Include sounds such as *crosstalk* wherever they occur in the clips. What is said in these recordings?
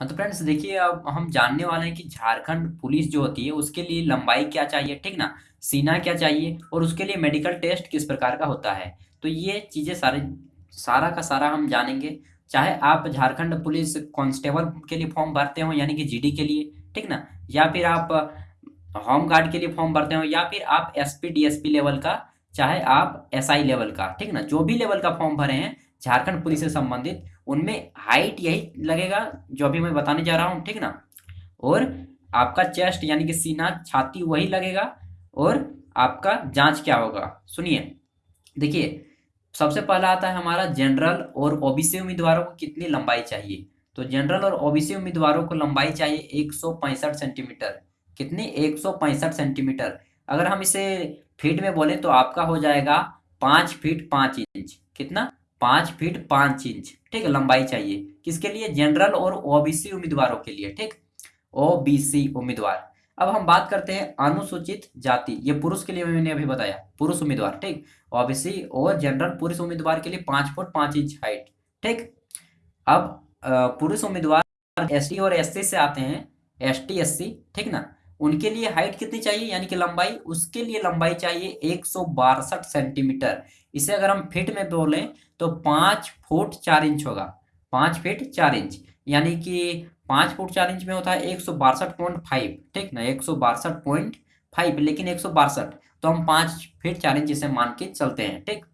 हाँ तो फ्रेंड्स देखिए, अब हम जानने वाले हैं कि झारखंड पुलिस जो होती है, उसके लिए लंबाई क्या चाहिए, ठीक ना? सीना क्या चाहिए और उसके लिए मेडिकल टेस्ट किस प्रकार का होता है? तो ये चीज़ें सारे, सारा का सारा हम जानेंगे। चाहे आप झारखंड पुलिस कांस्टेबल के लिए फॉर्म भरते हो, यानी कि जीडी के लिए, ठीक ना? या फिर आप होम गार्ड के लिए फॉर्म भरते हो, या फिर आप एसपी डीएसपी लेवल का, चाहे आप एसआई लेवल का, ठीक ना? जो भी लेवल का फॉर्म भरे हैं, झारखंड पुलिस से संबंधित उनमें हाइट यही लगेगा, जो अभी मैं बताने जा रहा हूँ, ठीक ना? और आपका चेस्ट यानी कि सीना, छाती वही लगेगा और आपका जाँच क्या होगा? सुनिए। देखिए, सबसे पहला आता है हमारा जनरल और ओबीसी उम्मीदवारों को कितनी लंबाई चाहिए? तो जनरल और ओबीसी उम्मीदवारों को लंबाई चाहिए एक सौ पैंसठ सेंटीमीटर कितनी? एक सौ पैंसठ सेंटीमीटर अगर हम इसे फीट में बोले तो आपका हो जाएगा पाँच फीट पाँच इंच कितना? पाँच फीट पाँच इंच, ठीक लंबाई चाहिए। किसके लिए? जनरल और ओबीसी उम्मीदवारों के लिए, ठीक? ओबीसी उम्मीदवार। अब हम बात करते हैं अनुसूचित जाति। ये पुरुष के लिए मैंने अभी बताया, पुरुष उम्मीदवार, ठीक? ओबीसी और जनरल पुरुष उम्मीदवार के लिए पाँच फुट पाँच इंच हाइट, ठीक? अब पुरुष उम्मीदवार एसटी और एससी से आते हैं एस टी ठीक ना? उनके लिए हाइट कितनी चाहिए? यानी कि लंबाई, उसके लिए लंबाई चाहिए एक सौ बासठ सेंटीमीटर। इसे अगर हम फिट में बोलें तो पाँच फुट चार इंच होगा। पाँच फीट चार इंच। यानी कि पाँच फुट चार इंच में होता है एक सौ बासठ पॉइंट फाइव। ठीक ना? एक सौ बासठ लेकिन एक सौ बासठ। तो हम पाँच फीट चार इंच इसे मान के चलते हैं। ठीक?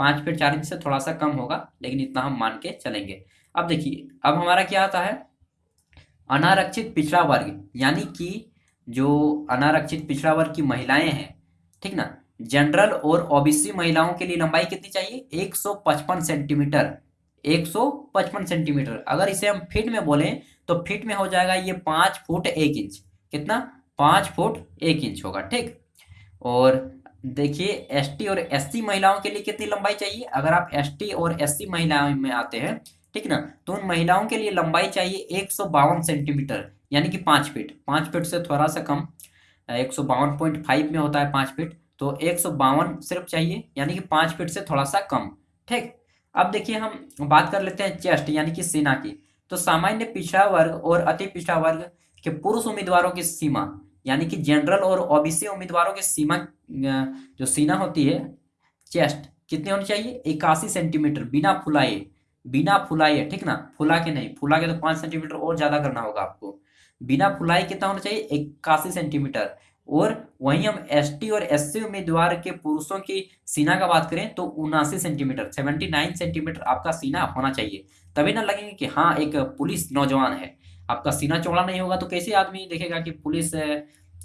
पाँच फीट चार इंच से थोड़ा सा कम होगा, लेकिन इतना हम मान के चलेंगे। अब देखिए, अब हमारा क्या आता है? अनारक्षित पिछड़ा वर्ग। यानी कि जो अनारक्षित पिछड़ा वर्ग की महिलाएँ हैं, ठीक ना? जनरल और ओबीसी महिलाओं के लिए लंबाई कितनी चाहिए? 155 सेंटीमीटर 155 सेंटीमीटर अगर इसे हम फीट में बोलें तो फीट में हो जाएगा ये पाँच फुट एक इंच। कितना? पाँच फुट एक इंच होगा, ठीक? और देखिए एसटी और एससी महिलाओं के लिए कितनी लंबाई चाहिए? अगर आप एसटी और एससी महिलाओं में आते हैं, ठीक ना? तो उन महिलाओं के लिए लंबाई चाहिए एक सौ बावन सेंटीमीटर यानी कि पाँच फीट। पाँच फीट से थोड़ा सा कम, एक सौ बावन पॉइंट फाइव में होता है पाँच फीट तो एक सौ बावन सिर्फ़ चाहिए, यानी कि पाँच फीट से थोड़ा सा कम। ठीक? अब देखिए हम बात कर लेते हैं चेस्ट, यानी कि सीना की। तो सामान्य पिछड़ा वर्ग और अति पिछड़ा वर्ग के पुरुष उम्मीदवारों की सीमा, यानी कि जनरल और ओबीसी उम्मीदवारों की सीमा जो सीना होती है, चेस्ट, कितनी होनी चाहिए? इक्यासी सेंटीमीटर, बिना फुलाए बिना फुलाए, ठीक ना? फुला के नहीं, फुला के तो पाँच सेंटीमीटर और ज़्यादा करना होगा आपको। बिना फुलाई कितना होना चाहिए इक्यासी सेंटीमीटर। और वहीं हम एसटी और एससी उम्मीदवार के पुरुषों की सीना का बात करें तो उनासी सेंटीमीटर, सेवेंटी नाइन सेंटीमीटर आपका सीना होना चाहिए। तभी ना लगेंगे कि हाँ एक पुलिस नौजवान है। आपका सीना चौड़ा नहीं होगा तो कैसे आदमी देखेगा कि पुलिस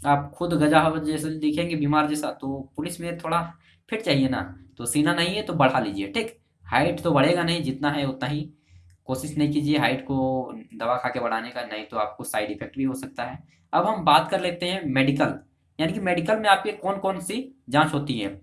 आप खुद गजा जैसे दिखेंगे बीमार जैसा तो पुलिस में थोड़ा फिट चाहिए ना। तो सीना नहीं है तो बढ़ा लीजिए, ठीक? हाइट तो बढ़ेगा नहीं, जितना है उतना ही कोशिश नहीं कीजिए हाइट को दवा खा के बढ़ाने का, नहीं तो आपको साइड इफ़ेक्ट भी हो सकता है। अब हम बात कर लेते हैं मेडिकल यानी कि मेडिकल में आपके कौन कौन सी जाँच होती है?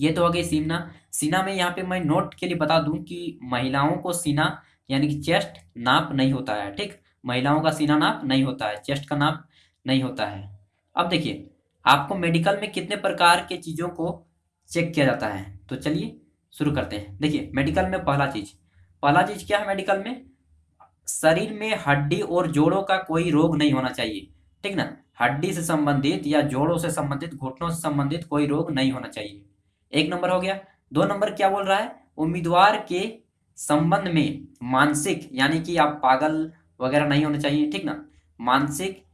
ये तो हो गई सीना। सीना में यहाँ पे मैं नोट के लिए बता दूँ कि महिलाओं को सीना, यानी कि चेस्ट नाप नहीं होता है, ठीक? महिलाओं का सीना नाप नहीं होता है चेस्ट का नाप नहीं होता है। अब देखिए, आपको मेडिकल में कितने प्रकार के चीज़ों को चेक किया जाता है? तो चलिए शुरू करते हैं। देखिए मेडिकल में पहला चीज़ पहला चीज़ क्या है मेडिकल में? शरीर में हड्डी और जोड़ों का कोई रोग नहीं होना चाहिए, ठीक ना? हड्डी से संबंधित या जोड़ों से संबंधित, घुटनों से संबंधित कोई रोग नहीं होना चाहिए। एक नंबर हो गया। दो नंबर क्या बोल रहा है? उम्मीदवार के संबंध में मानसिक, यानी कि आप पागल वगैरह नहीं होने चाहिए, ठीक ना? मानसिक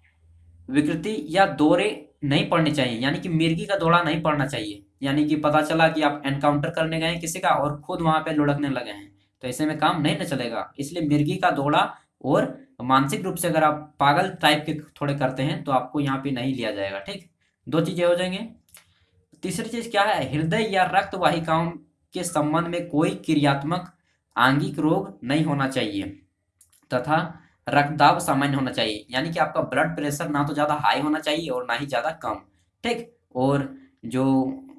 विकृति या दौरे नहीं पड़ने चाहिए, यानी कि मिर्गी का दौड़ा नहीं पड़ना चाहिए। यानी कि पता चला कि आप एनकाउंटर करने गए किसी का और खुद वहाँ पे लुढ़कने लगे हैं। तो ऐसे में काम नहीं ना चलेगा। इसलिए मिर्गी का दौड़ा और मानसिक रूप से अगर आप पागल टाइप के थोड़े करते हैं तो आपको यहाँ पे नहीं लिया जाएगा, ठीक? दो चीज़ें हो जाएँगे। तीसरी चीज़ क्या है? हृदय या रक्त वाहिकाओं के संबंध में कोई क्रियात्मक आंगिक रोग नहीं होना चाहिए तथा रक्तदाब सामान्य होना चाहिए। यानी कि आपका ब्लड प्रेशर ना तो ज़्यादा हाई होना चाहिए और ना ही ज़्यादा कम, ठीक? और जो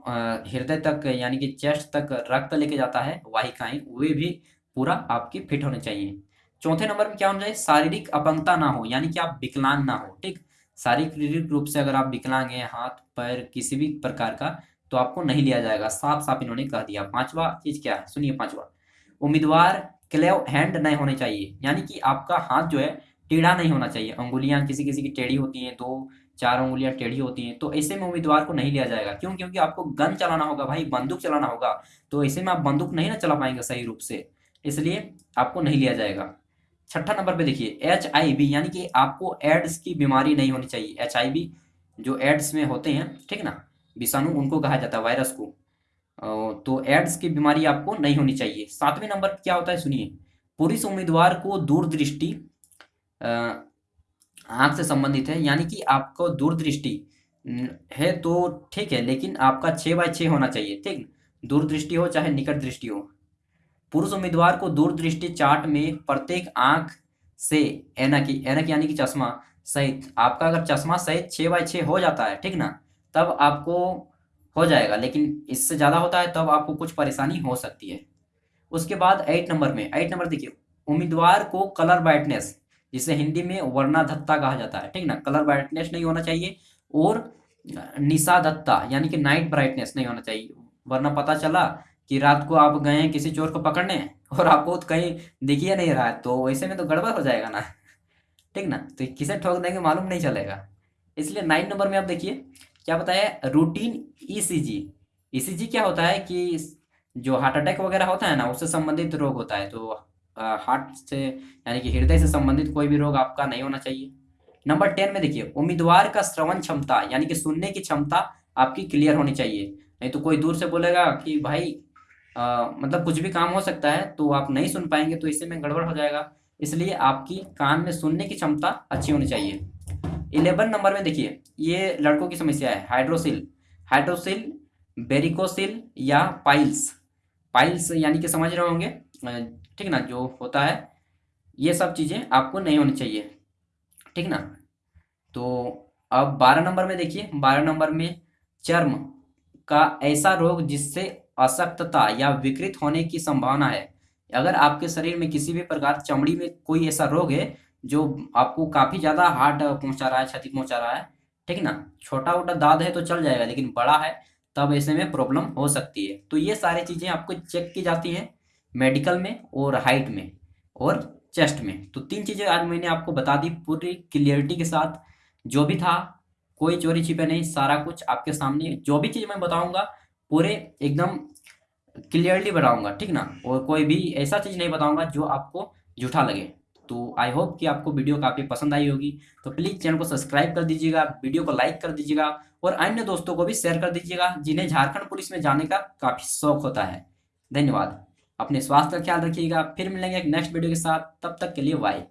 हृदय तक, यानी कि चेस्ट तक रक्त लेके जाता है वाहिकाएँ वे भी पूरा आपकी फिट होने चाहिए। चौथे नंबर में क्या होना चाहिए? शारीरिक अपंगता ना हो, यानी कि आप विकलांग ना हो, ठीक? शारीरिक रूप से अगर आप विकलांग हैं, हाथ, पैर, किसी भी प्रकार का तो आपको नहीं लिया जाएगा। साफ़ साफ़ इन्होंने कह दिया। पांचवा चीज़ क्या है? सुनिए पांचवा। उम्मीदवार क्लेव हैंड नहीं होने चाहिए, यानी कि आपका हाथ जो है टेढ़ा नहीं होना चाहिए। अंगुलियाँ किसी किसी की टेढ़ी होती हैं, दो चार उंगलियाँ टेढ़ी होती हैं तो ऐसे में उम्मीदवार को नहीं लिया जाएगा। क्यों? क्योंकि आपको गन चलाना होगा भाई, बंदूक चलाना होगा तो ऐसे में आप बंदूक नहीं ना चला पाएँगे सही रूप से, इसलिए आपको नहीं लिया जाएगा। छठा नंबर पे देखिए एच आई बी यानी कि आपको एड्स की बीमारी नहीं होनी चाहिए। एच आई बी जो एड्स में होते हैं, ठीक ना, विषाणु उनको कहा जाता है, वायरस को। तो एड्स की बीमारी आपको नहीं होनी चाहिए। सातवें नंबर क्या होता है, सुनिए। पुरुष उम्मीदवार को दूरदृष्टि आँख से संबंधित है, यानी कि आपको दूरदृष्टि है तो ठीक है, लेकिन आपका छः बाय छः होना चाहिए, ठीक? दूरदृष्टि हो चाहे निकट दृष्टि हो। पुरुष उम्मीदवार को दूरदृष्टि चार्ट में प्रत्येक आँख से एनक एनक यानी कि चश्मा सहित, आपका अगर चश्मा सहित छः बाय छः हो जाता है, ठीक ना? तब आपको हो जाएगा, लेकिन इससे ज़्यादा होता है, तब आपको कुछ परेशानी हो सकती है। उसके बाद एट नंबर में एट नंबर देखिए, उम्मीदवार को कलर ब्राइटनेस जिसे हिंदी में वर्णाधत्ता कहा जाता है, ठीक ना? कलर ब्राइटनेस नहीं होना चाहिए और निशादत्ता यानी कि नाइट ब्राइटनेस नहीं होना चाहिए। वरना पता चला कि रात को आप गए हैं, किसी चोर को पकड़ने *laughs* और आपको कहीं दिखिए नहीं रहा है तो वैसे में तो गड़बड़ हो जाएगा ना, *laughs* ठीक ना? तो किसे ठोक देंगे मालूम नहीं चलेगा। इसलिए नाइन नंबर में आप देखिए, क्या बताया रूटीन ईसीजी ईसीजी क्या होता है कि जो हार्ट अटैक वगैरह होता है ना, उससे संबंधित रोग होता है तो हार्ट से यानी कि हृदय से संबंधित कोई भी रोग आपका नहीं होना चाहिए। नंबर टेन में देखिए उम्मीदवार का श्रवण क्षमता यानी कि सुनने की क्षमता आपकी क्लियर होनी चाहिए। नहीं तो कोई दूर से बोलेगा कि भाई आ, मतलब कुछ भी काम हो सकता है तो आप नहीं सुन पाएँगे तो इससे में गड़बड़ हो जाएगा। इसलिए आपकी कान में सुनने की क्षमता अच्छी होनी चाहिए। इलेवन नंबर में देखिए ये लड़कों की समस्या है हाइड्रोसिल हाइड्रोसिल बेरिकोसिल या पाइल्स पाइल्स यानी कि समझ रहे होंगे ठीक ना? जो होता है, ये सब चीज़ें आपको नहीं होनी चाहिए। ठीक ना? तो अब बारह नंबर में देखिए, बारह नंबर में चर्म का ऐसा रोग जिससे अशक्तता या विकृत होने की संभावना है। अगर आपके शरीर में किसी भी प्रकार चमड़ी में कोई ऐसा रोग है, जो आपको काफ़ी ज़्यादा हार्ट पहुँचा रहा है, क्षति पहुँचा रहा है, ठीक ना? छोटा वोटा दाद है तो चल जाएगा, लेकिन बड़ा है, तब ऐसे में प्रॉब्लम हो सकती है। तो ये सारी चीज़ें आपको चेक की जाती हैं। मेडिकल में और हाइट में और चेस्ट में। तो तीन चीज़ें आज मैंने आपको बता दी पूरी क्लियरिटी के साथ। जो भी था, कोई चोरी छिपे नहीं, सारा कुछ आपके सामने। जो भी चीज़ मैं बताऊँगा, पूरे एकदम क्लियरली बताऊँगा, ठीक ना? और कोई भी ऐसा चीज़ नहीं बताऊँगा जो आपको झूठा लगे। तो आई होप कि आपको वीडियो काफ़ी पसंद आई होगी। तो प्लीज़ चैनल को सब्सक्राइब कर दीजिएगा, वीडियो को लाइक कर दीजिएगा और अन्य दोस्तों को भी शेयर कर दीजिएगा, जिन्हें झारखंड पुलिस में जाने का काफ़ी शौक होता है। धन्यवाद। अपने स्वास्थ्य का ख्याल रखिएगा। फिर मिलेंगे एक नेक्स्ट वीडियो के साथ। तब तक के लिए बाय